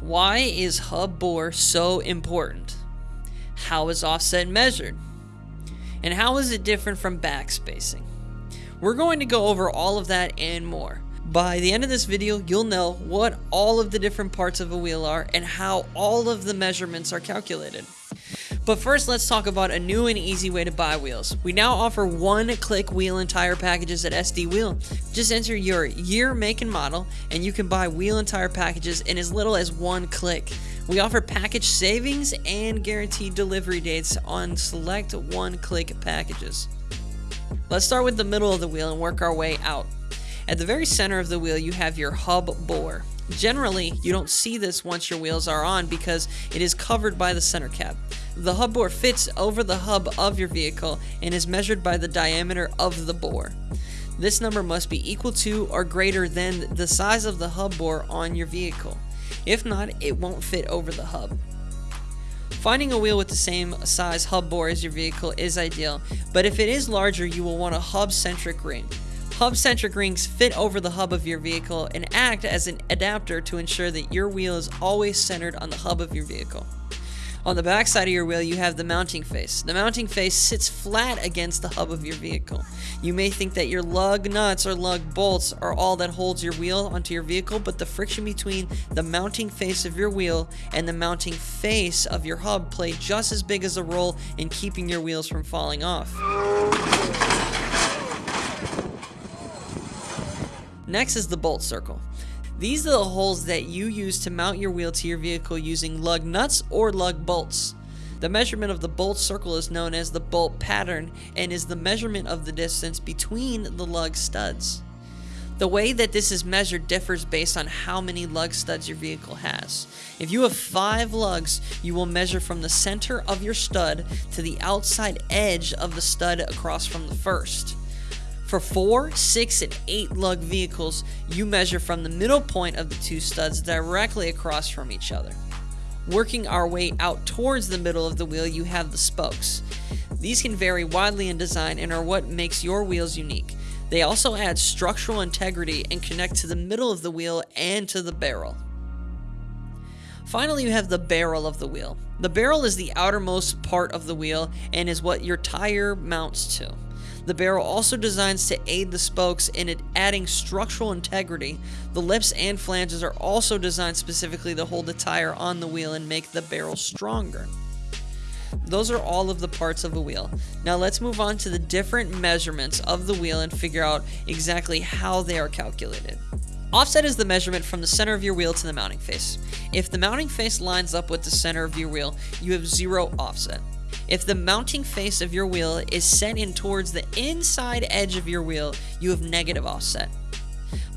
Why is hub bore so important? How is offset measured? And how is it different from backspacing? We're going to go over all of that and more. By the end of this video, you'll know what all of the different parts of a wheel are and how all of the measurements are calculated. But first, let's talk about a new and easy way to buy wheels. We now offer one-click wheel and tire packages at SD Wheel. Just enter your year, make, and model, and you can buy wheel and tire packages in as little as one click. We offer package savings and guaranteed delivery dates on select one-click packages. Let's start with the middle of the wheel and work our way out. At the very center of the wheel, you have your hub bore. Generally, you don't see this once your wheels are on because it is covered by the center cap. The hub bore fits over the hub of your vehicle and is measured by the diameter of the bore. This number must be equal to or greater than the size of the hub bore on your vehicle. If not, it won't fit over the hub. Finding a wheel with the same size hub bore as your vehicle is ideal, but if it is larger, you will want a hub-centric ring. Hub-centric rings fit over the hub of your vehicle and act as an adapter to ensure that your wheel is always centered on the hub of your vehicle. On the back side of your wheel, you have the mounting face. The mounting face sits flat against the hub of your vehicle. You may think that your lug nuts or lug bolts are all that holds your wheel onto your vehicle, but the friction between the mounting face of your wheel and the mounting face of your hub play just as big as a role in keeping your wheels from falling off. Next is the bolt circle. These are the holes that you use to mount your wheel to your vehicle using lug nuts or lug bolts. The measurement of the bolt circle is known as the bolt pattern and is the measurement of the distance between the lug studs. The way that this is measured differs based on how many lug studs your vehicle has. If you have 5 lugs, you will measure from the center of your stud to the outside edge of the stud across from the first. For 4, 6, and 8 lug vehicles, you measure from the middle point of the two studs directly across from each other. Working our way out towards the middle of the wheel, you have the spokes. These can vary widely in design and are what makes your wheels unique. They also add structural integrity and connect to the middle of the wheel and to the barrel. Finally, you have the barrel of the wheel. The barrel is the outermost part of the wheel and is what your tire mounts to. The barrel also designs to aid the spokes in it adding structural integrity. The lips and flanges are also designed specifically to hold the tire on the wheel and make the barrel stronger. Those are all of the parts of a wheel. Now let's move on to the different measurements of the wheel and figure out exactly how they are calculated. Offset is the measurement from the center of your wheel to the mounting face. If the mounting face lines up with the center of your wheel, you have zero offset. If the mounting face of your wheel is set in towards the inside edge of your wheel, you have negative offset.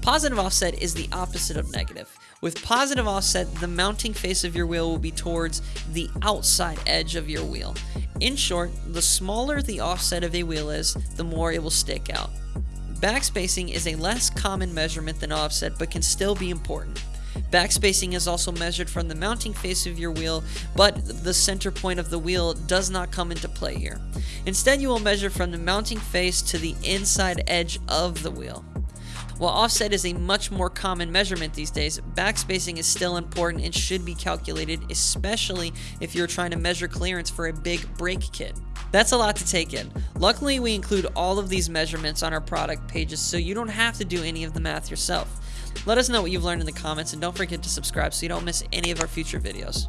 Positive offset is the opposite of negative. With positive offset, the mounting face of your wheel will be towards the outside edge of your wheel. In short, the smaller the offset of a wheel is, the more it will stick out. Backspacing is a less common measurement than offset but can still be important. Backspacing is also measured from the mounting face of your wheel, but the center point of the wheel does not come into play here. Instead, you will measure from the mounting face to the inside edge of the wheel. While offset is a much more common measurement these days, backspacing is still important and should be calculated, especially if you're trying to measure clearance for a big brake kit. That's a lot to take in. Luckily, we include all of these measurements on our product pages so you don't have to do any of the math yourself. Let us know what you've learned in the comments and don't forget to subscribe so you don't miss any of our future videos.